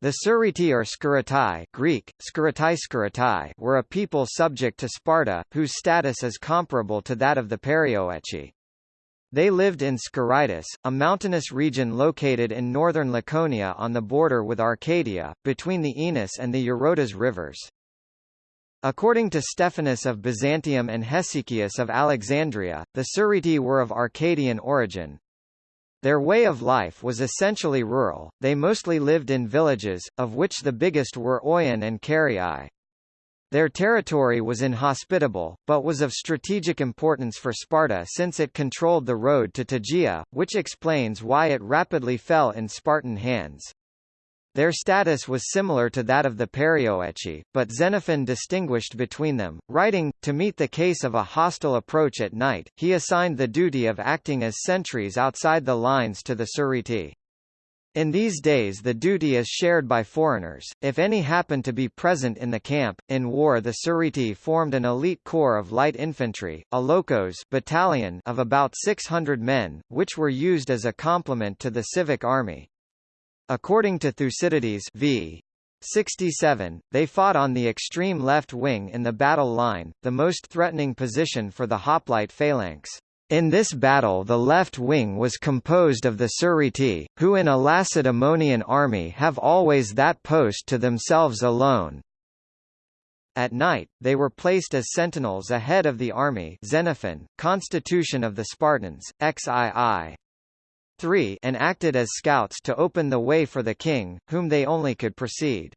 The Sciritae or Skiritai Greek, Skiritai were a people subject to Sparta, whose status is comparable to that of the Perioeci. They lived in Skiritis, a mountainous region located in northern Laconia on the border with Arcadia, between the Oenus and the Eurotas rivers. According to Stephanus of Byzantium and Hesychius of Alexandria, the Sciritae were of Arcadian origin. Their way of life was essentially rural, they mostly lived in villages, of which the biggest were Oion and Caryae. Their territory was inhospitable, but was of strategic importance for Sparta since it controlled the road to Tegea, which explains why it rapidly fell in Spartan hands. Their status was similar to that of the Perioeci, but Xenophon distinguished between them, writing, to meet the case of a hostile approach at night, he assigned the duty of acting as sentries outside the lines to the Sciritae. In these days the duty is shared by foreigners, if any happen to be present in the camp. In war the Sciritae formed an elite corps of light infantry, a lochos battalion of about 600 men, which were used as a complement to the civic army. According to Thucydides v. 67, they fought on the extreme left wing in the battle line, the most threatening position for the hoplite phalanx. In this battle the left wing was composed of the Sciritae, who in a Lacedaemonian army have always that post to themselves alone. At night, they were placed as sentinels ahead of the army Xenophon, Constitution of the Spartans, XII. 3 and acted as scouts to open the way for the king, whom they only could precede.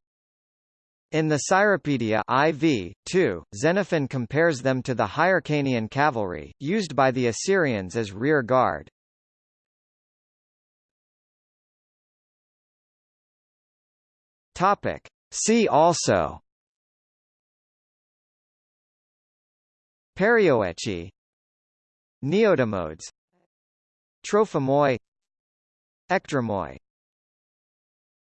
In the Cyropaedia IV, 2, Xenophon compares them to the Hyrcanian cavalry, used by the Assyrians as rear guard. Topic. See also Perioeci Neodamodes Trophimoi Ectramoi